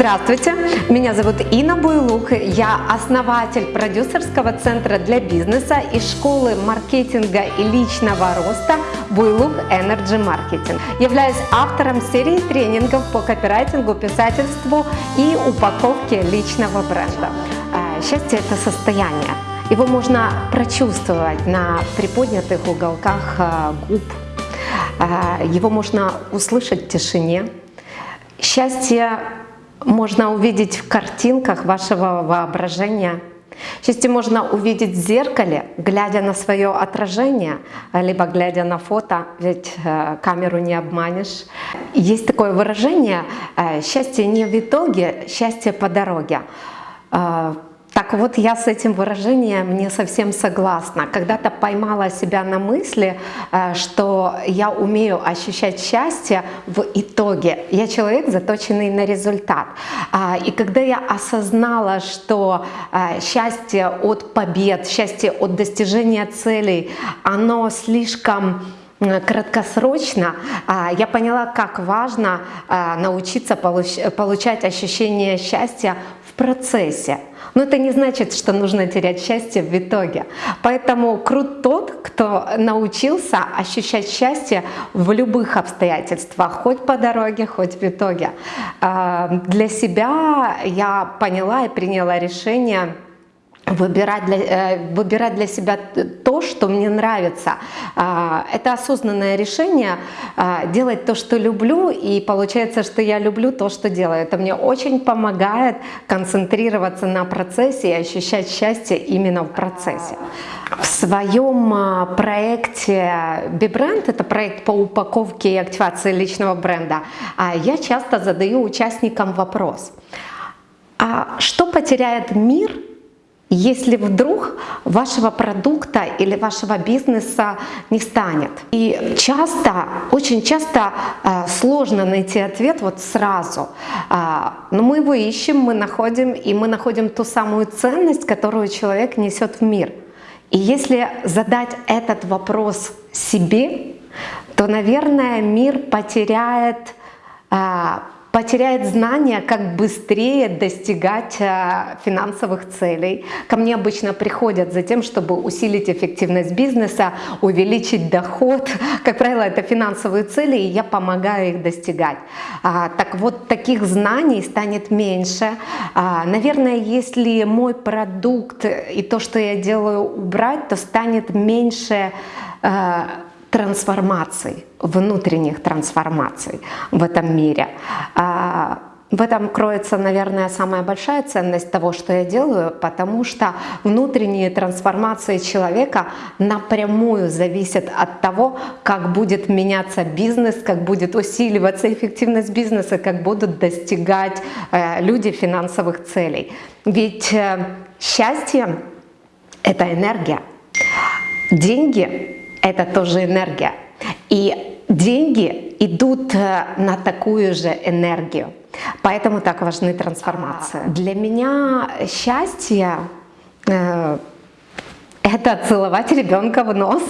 Здравствуйте, меня зовут Инна Буйлук, я основатель продюсерского центра для бизнеса и школы маркетинга и личного роста Буйлук Energy Marketing. Являюсь автором серии тренингов по копирайтингу, писательству и упаковке личного бренда. А, счастье – это состояние. Его можно прочувствовать на приподнятых уголках а, губ. А, его можно услышать в тишине. Счастье можно увидеть в картинках вашего воображения. Счастье можно увидеть в зеркале, глядя на свое отражение, либо глядя на фото, ведь э, камеру не обманешь. Есть такое выражение э, «счастье не в итоге, счастье по дороге». Так вот, я с этим выражением не совсем согласна. Когда-то поймала себя на мысли, э, что я умею ощущать счастье в итоге. Я человек, заточенный на результат. А, и когда я осознала, что э, счастье от побед, счастье от достижения целей, оно слишком краткосрочно, а, я поняла, как важно э, научиться получать ощущение счастья процессе. Но это не значит, что нужно терять счастье в итоге. Поэтому крут тот, кто научился ощущать счастье в любых обстоятельствах, хоть по дороге, хоть в итоге. А, для себя я поняла и приняла решение выбирать для, э, выбирать для себя то, что мне нравится. А, это осознанное решение а, делать то, что люблю, и получается, что я люблю то, что делаю. Это мне очень помогает концентрироваться на процессе и ощущать счастье именно в процессе. В своем а, проекте BeBrand, это проект по упаковке и активации личного бренда, я часто задаю участникам вопрос, а что потеряет мир, если вдруг вашего продукта или вашего бизнеса не станет. И часто, очень часто э, сложно найти ответ вот сразу. Э, но мы его ищем, мы находим, и мы находим ту самую ценность, которую человек несет в мир. И если задать этот вопрос себе, то, наверное, мир потеряет э, потеряет знания, как быстрее достигать э, финансовых целей. Ко мне обычно приходят за тем, чтобы усилить эффективность бизнеса, увеличить доход. Как правило, это финансовые цели, и я помогаю их достигать. А, так вот, таких знаний станет меньше. А, наверное, если мой продукт и то, что я делаю, убрать, то станет меньше э, трансформаций, внутренних трансформаций в этом мире. А, в этом кроется, наверное, самая большая ценность того, что я делаю, потому что внутренние трансформации человека напрямую зависят от того, как будет меняться бизнес, как будет усиливаться эффективность бизнеса, как будут достигать э, люди финансовых целей. Ведь э, счастье – это энергия. Деньги это тоже энергия. И деньги идут э, на такую же энергию. Поэтому так важны трансформации. Для меня счастье э, это целовать ребенка в нос.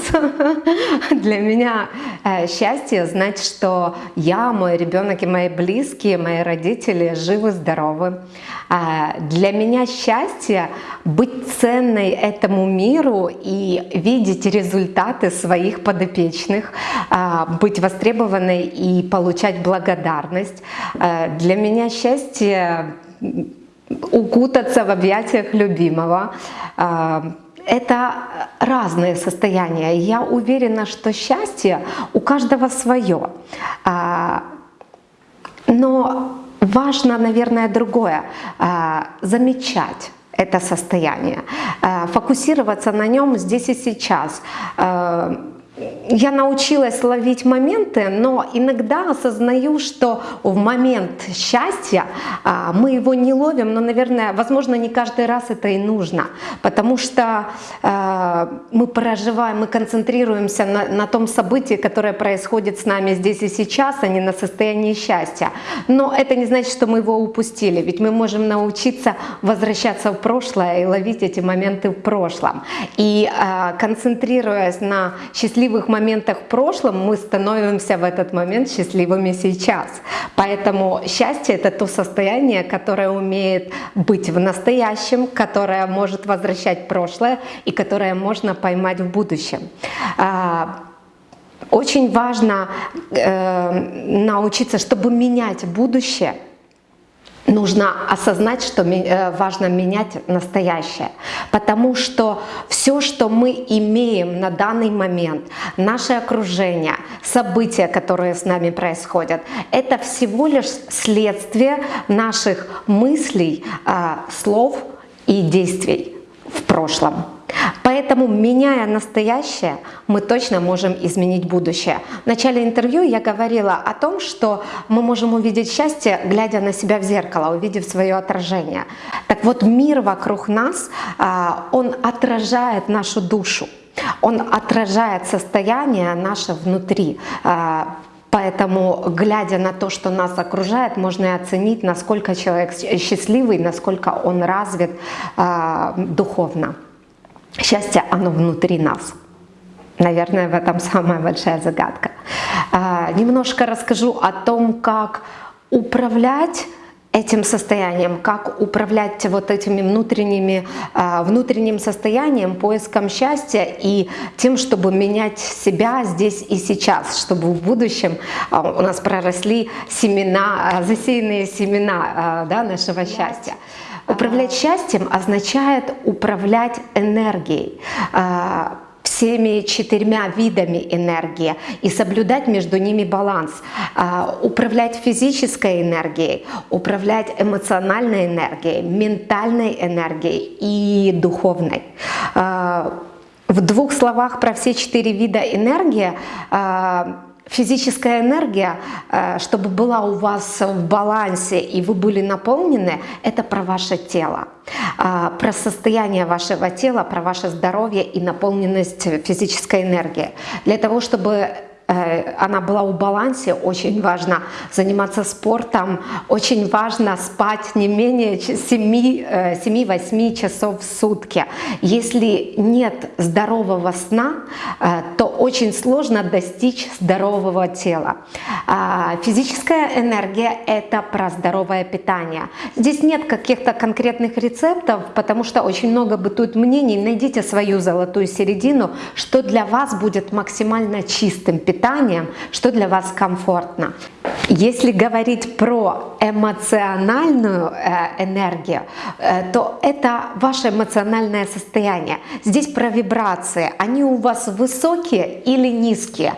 Для меня э, счастье знать, что я, мой ребенок и мои близкие, мои родители живы, здоровы. А, для меня счастье быть ценной этому миру и видеть результаты своих подопечных, а, быть востребованной и получать благодарность. Для меня счастье укутаться в объятиях любимого, это разные состояния. Я уверена, что счастье у каждого свое. А, но важно, наверное, другое а, — замечать это состояние, а, фокусироваться на нем здесь и сейчас, я научилась ловить моменты, но иногда осознаю, что в момент счастья а, мы его не ловим, но, наверное, возможно, не каждый раз это и нужно, потому что а, мы проживаем, мы концентрируемся на, на том событии, которое происходит с нами здесь и сейчас, а не на состоянии счастья. Но это не значит, что мы его упустили, ведь мы можем научиться возвращаться в прошлое и ловить эти моменты в прошлом. И а, концентрируясь на счастливых моментах в прошлом, мы становимся в этот момент счастливыми сейчас. Поэтому счастье – это то состояние, которое умеет быть в настоящем, которое может возвращать прошлое и которое можно поймать в будущем. А, очень важно э, научиться, чтобы менять будущее – нужно осознать, что э, важно менять настоящее. Потому что все, что мы имеем на данный момент, наше окружение, события, которые с нами происходят, это всего лишь следствие наших мыслей, а, слов и действий в прошлом. Поэтому, меняя настоящее, мы точно можем изменить будущее. В начале интервью я говорила о том, что мы можем увидеть счастье, глядя на себя в зеркало, увидев свое отражение. Так вот, мир вокруг нас, а, он отражает нашу душу, он отражает состояние наше внутри. А, поэтому, глядя на то, что нас окружает, можно и оценить, насколько человек счастливый, насколько он развит э, духовно. Счастье, оно внутри нас. Наверное, в этом самая большая загадка. А, немножко расскажу о том, как управлять этим состоянием, как управлять вот этими внутренними, а, внутренним состоянием, поиском счастья и тем, чтобы менять себя здесь и сейчас, чтобы в будущем а, у нас проросли семена, засеянные семена да, нашего счастья. Управлять счастьем означает управлять энергией а, всеми четырьмя видами энергии и соблюдать между ними баланс. А, управлять физической энергией, управлять эмоциональной энергией, ментальной энергией и духовной. А, в двух словах про все четыре вида энергии Физическая энергия, э, чтобы была у вас в балансе и вы были наполнены, это про ваше тело, а, про состояние вашего тела, про ваше здоровье и наполненность физической энергии. Для того, чтобы она была в балансе, очень важно заниматься спортом, очень важно спать не менее 7-8 э, часов в сутки. Если нет здорового сна, э, то очень сложно достичь здорового тела. А, физическая энергия – это про здоровое питание. Здесь нет каких-то конкретных рецептов, потому что очень много бытует мнений. Найдите свою золотую середину, что для вас будет максимально чистым питанием питанием, что для вас комфортно. Если говорить про эмоциональную э, энергию, э, то это ваше эмоциональное состояние. Здесь про вибрации. Они у вас высокие или низкие?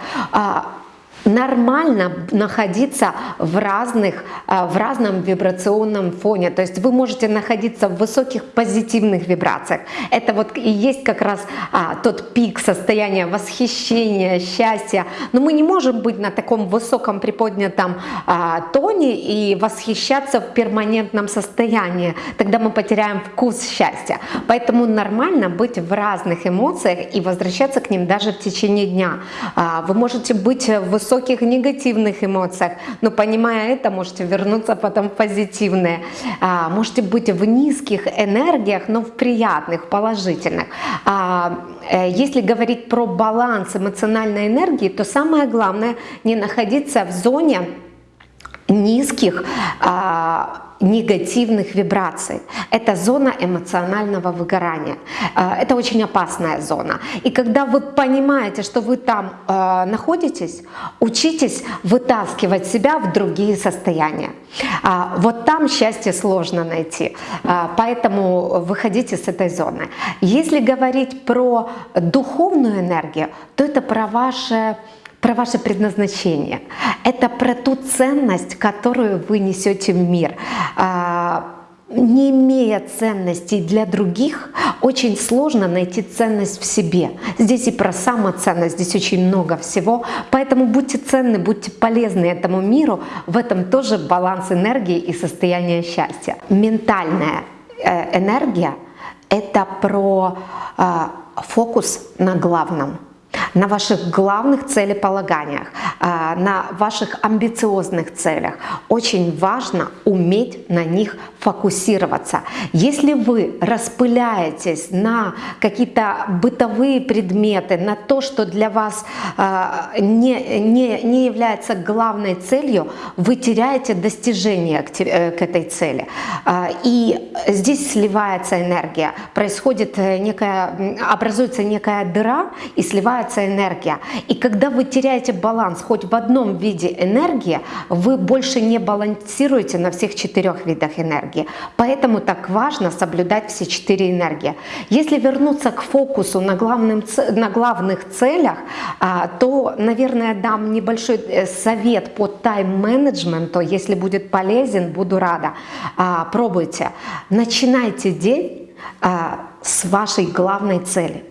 Нормально находиться в, разных, э, в разном вибрационном фоне. То есть вы можете находиться в высоких позитивных вибрациях. Это вот и есть как раз а, тот пик состояния восхищения, счастья. Но мы не можем быть на таком высоком приподнятом а, тоне и восхищаться в перманентном состоянии. Тогда мы потеряем вкус счастья. Поэтому нормально быть в разных эмоциях и возвращаться к ним даже в течение дня. А, вы можете быть в высоком высоких негативных эмоциях, но понимая это, можете вернуться потом в позитивные. А, можете быть в низких энергиях, но в приятных, положительных. А, э, если говорить про баланс эмоциональной энергии, то самое главное не находиться в зоне низких а, негативных вибраций. Это зона эмоционального выгорания. А, это очень опасная зона. И когда вы понимаете, что вы там э, находитесь, учитесь вытаскивать себя в другие состояния. А, вот там счастье сложно найти. А, поэтому выходите с этой зоны. Если говорить про духовную энергию, то это про ваше про ваше предназначение. Это про ту ценность, которую вы несете в мир. А, не имея ценностей для других, очень сложно найти ценность в себе. Здесь и про самоценность, здесь очень много всего. Поэтому будьте ценны, будьте полезны этому миру. В этом тоже баланс энергии и состояние счастья. Ментальная э, энергия — это про а, фокус на главном на ваших главных целеполаганиях, а, на ваших амбициозных целях. Очень важно уметь на них фокусироваться. Если вы распыляетесь на какие-то бытовые предметы, на то, что для вас а, не, не, не является главной целью, вы теряете достижение к, э, к этой цели. А, и здесь сливается энергия, происходит э, некая, образуется некая дыра и сливается энергия. И когда вы теряете баланс хоть в одном виде энергии, вы больше не балансируете на всех четырех видах энергии. Поэтому так важно соблюдать все четыре энергии. Если вернуться к фокусу на, главным, на главных целях, а, то, наверное, дам небольшой э, совет по тайм-менеджменту. Если будет полезен, буду рада. А, пробуйте. Начинайте день а, с вашей главной цели.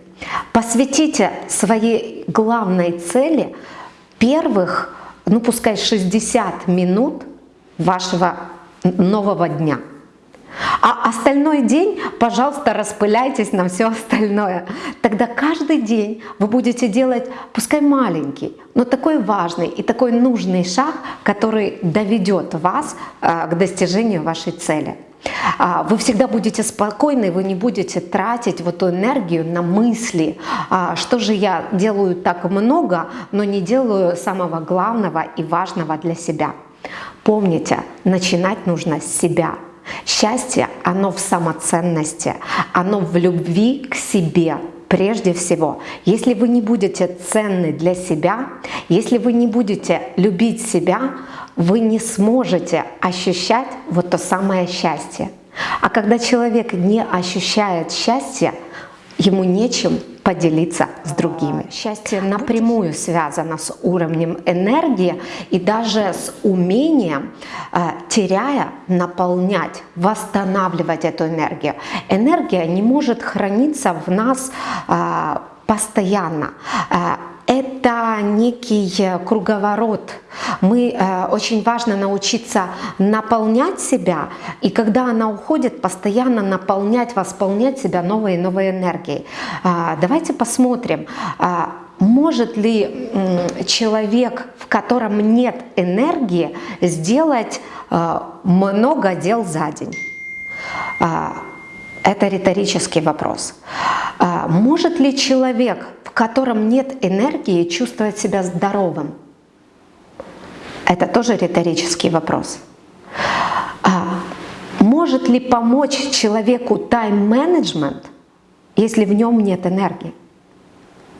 Посвятите своей главной цели первых, ну пускай 60 минут вашего нового дня. А остальной день, пожалуйста, распыляйтесь на все остальное. Тогда каждый день вы будете делать, пускай маленький, но такой важный и такой нужный шаг, который доведет вас э, к достижению вашей цели. А, вы всегда будете спокойны, вы не будете тратить вот эту энергию на мысли, а, что же я делаю так много, но не делаю самого главного и важного для себя. Помните, начинать нужно с себя. Счастье, оно в самоценности, оно в любви к себе, прежде всего, если вы не будете ценны для себя, если вы не будете любить себя, вы не сможете ощущать вот то самое счастье. А когда человек не ощущает счастья, ему нечем поделиться с другими. Счастье напрямую связано с уровнем энергии и даже с умением, э, теряя, наполнять, восстанавливать эту энергию. Энергия не может храниться в нас э, постоянно. Э, это некий круговорот. Мы, э, очень важно научиться наполнять себя, и когда она уходит, постоянно наполнять, восполнять себя новой и новой энергией. Э, давайте посмотрим, э, может ли человек, в котором нет энергии, сделать э, много дел за день? Это риторический вопрос. А, может ли человек, в котором нет энергии, чувствовать себя здоровым? Это тоже риторический вопрос. А, может ли помочь человеку тайм-менеджмент, если в нем нет энергии?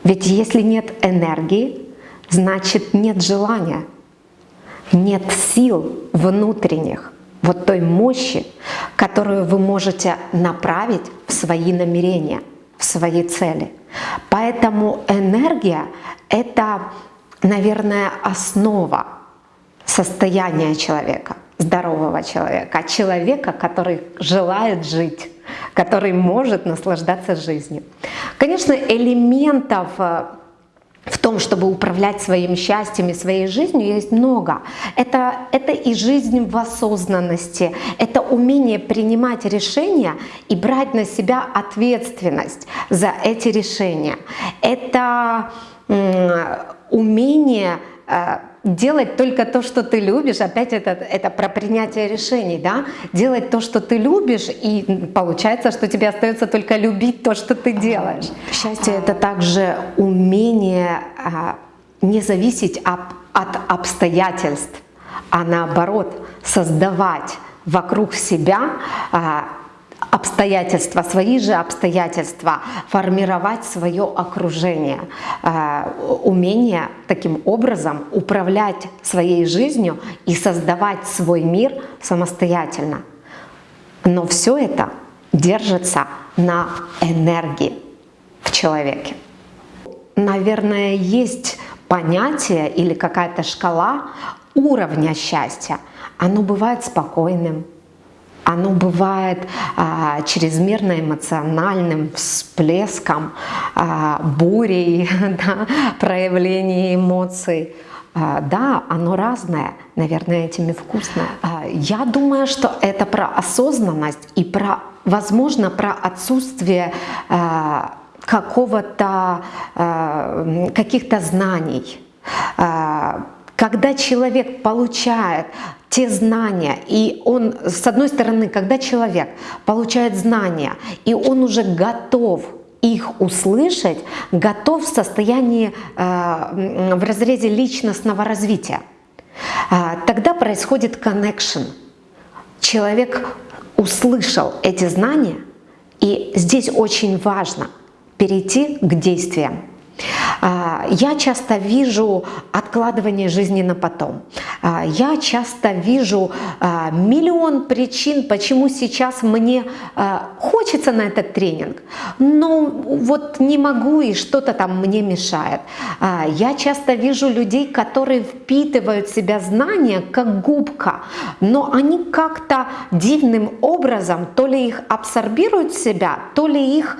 Ведь если нет энергии, значит нет желания, нет сил внутренних, вот той мощи, которую вы можете направить в свои намерения, в свои цели. Поэтому энергия — это, наверное, основа состояния человека, здорового человека, человека, который желает жить, который может наслаждаться жизнью. Конечно, элементов э, в том, чтобы управлять своим счастьем и своей жизнью, есть много. Это, это и жизнь в осознанности, это умение принимать решения и брать на себя ответственность за эти решения. Это умение э, делать только то, что ты любишь, опять это, это про принятие решений, да, делать то, что ты любишь, и получается, что тебе остается только любить то, что ты делаешь. Счастье — это также умение а, не зависеть от, от обстоятельств, а наоборот создавать вокруг себя а, обстоятельства, свои же обстоятельства, формировать свое окружение, э, умение таким образом управлять своей жизнью и создавать свой мир самостоятельно. Но все это держится на энергии в человеке. Наверное, есть понятие или какая-то шкала уровня счастья. Оно бывает спокойным, оно бывает а, чрезмерно эмоциональным всплеском, а, бурей, да, проявлением эмоций. А, да, оно разное, наверное, этими вкусное. А, я думаю, что это про осознанность и про, возможно, про отсутствие а, какого-то, э, каких-то знаний. Э, когда человек получает те знания, и он, с одной стороны, когда человек получает знания, и он уже готов их услышать, готов в состоянии, э, в разрезе личностного развития, тогда происходит connection. Человек услышал эти знания, и здесь очень важно перейти к действиям. А, я часто вижу откладывание жизни на потом. А, я часто вижу а, миллион причин, почему сейчас мне хочется на этот тренинг, но вот не могу и что-то там мне мешает. Я часто вижу людей, которые впитывают в себя знания как губка, но они как-то дивным образом то ли их абсорбируют в себя, то ли их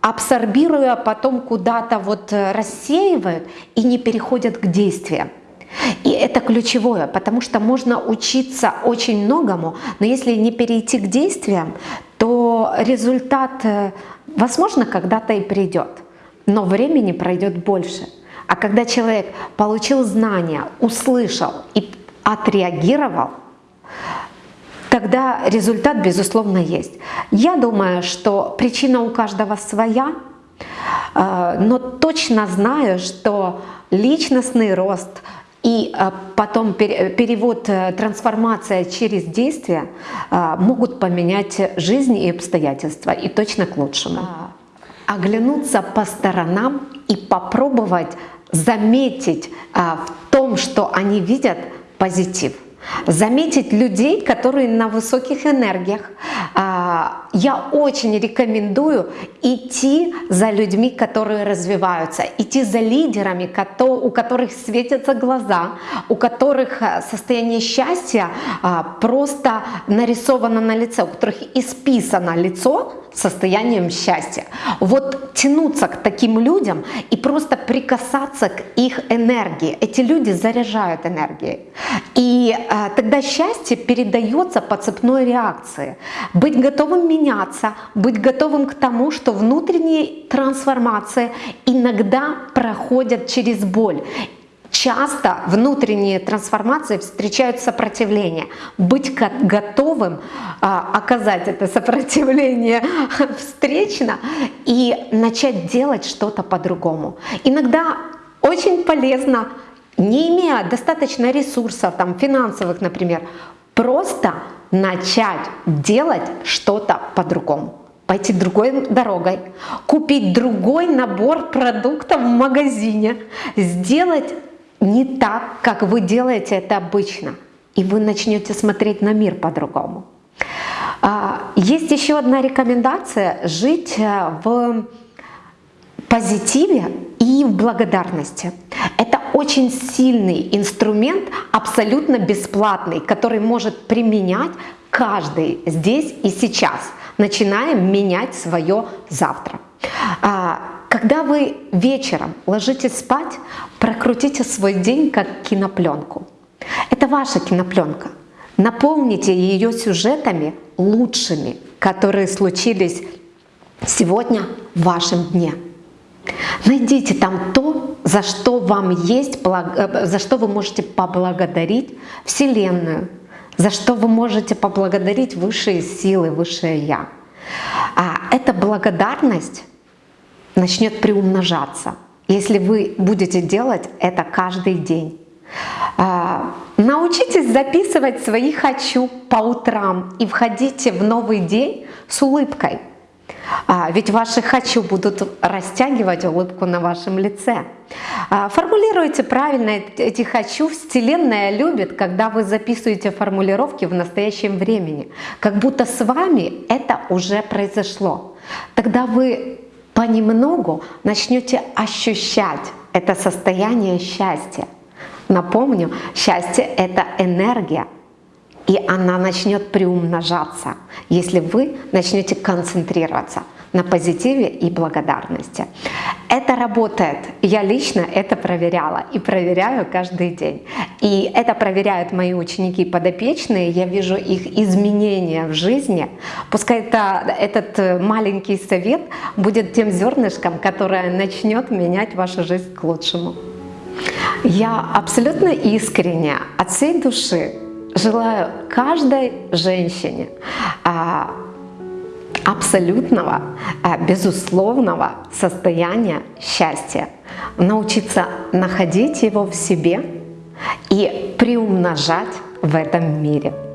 абсорбируя, потом куда-то вот э, рассеивают и не переходят к действиям. И это ключевое, потому что можно учиться очень многому, но если не перейти к действиям, то результат, э, возможно, когда-то и придет, но времени пройдет больше. А когда человек получил знания, услышал и отреагировал, тогда результат, безусловно, есть. Я думаю, что причина у каждого своя, э, но точно знаю, что личностный рост и э, потом перевод, э, трансформация через действие могут поменять жизнь и обстоятельства, и точно к лучшему. А, оглянуться по сторонам и попробовать заметить в том, что они видят позитив – заметить людей, которые на высоких энергиях. А, я очень рекомендую идти за людьми, которые развиваются, идти за лидерами, у которых светятся глаза, у которых э, состояние счастья а, просто нарисовано на лице, у которых исписано лицо состоянием счастья. Вот тянуться к таким людям и просто прикасаться к их энергии. Эти люди заряжают энергией. И тогда счастье передается по цепной реакции. Быть готовым меняться, быть готовым к тому, что внутренние трансформации иногда проходят через боль. Часто внутренние трансформации встречают сопротивление. Быть готовым а, оказать это сопротивление встречно и начать делать что-то по-другому. Иногда очень полезно, не имея достаточно ресурсов, там, финансовых, например, просто начать делать что-то по-другому пойти другой дорогой, купить другой набор продуктов в магазине, сделать не так, как вы делаете это обычно. И вы начнете смотреть на мир по-другому. А, есть еще одна рекомендация – жить э, в позитиве в благодарности. Это очень сильный инструмент, абсолютно бесплатный, который может применять каждый здесь и сейчас, начиная менять свое завтра. А, когда вы вечером ложитесь спать, прокрутите свой день как кинопленку. Это ваша кинопленка. Наполните ее сюжетами лучшими, которые случились сегодня в вашем дне. Найдите там то, за что вам есть, э, за что вы можете поблагодарить Вселенную, за что вы можете поблагодарить высшие силы, высшее Я. А эта благодарность начнет приумножаться, если вы будете делать это каждый день. А, научитесь записывать свои «хочу» по утрам и входите в новый день с улыбкой. А, ведь ваши «хочу» будут растягивать улыбку на вашем лице. А, формулируйте правильно эти «хочу». Вселенная любит, когда вы записываете формулировки в настоящем времени, как будто с вами это уже произошло. Тогда вы понемногу начнете ощущать это состояние счастья. Напомню, счастье — это энергия, и она начнет приумножаться, если вы начнете концентрироваться на позитиве и благодарности. Это работает. Я лично это проверяла и проверяю каждый день. И это проверяют мои ученики подопечные. Я вижу их изменения в жизни. Пускай это, этот маленький совет будет тем зернышком, которое начнет менять вашу жизнь к лучшему. Я абсолютно искренне от всей души желаю каждой женщине а, абсолютного, а, безусловного состояния счастья, научиться находить его в себе и приумножать в этом мире.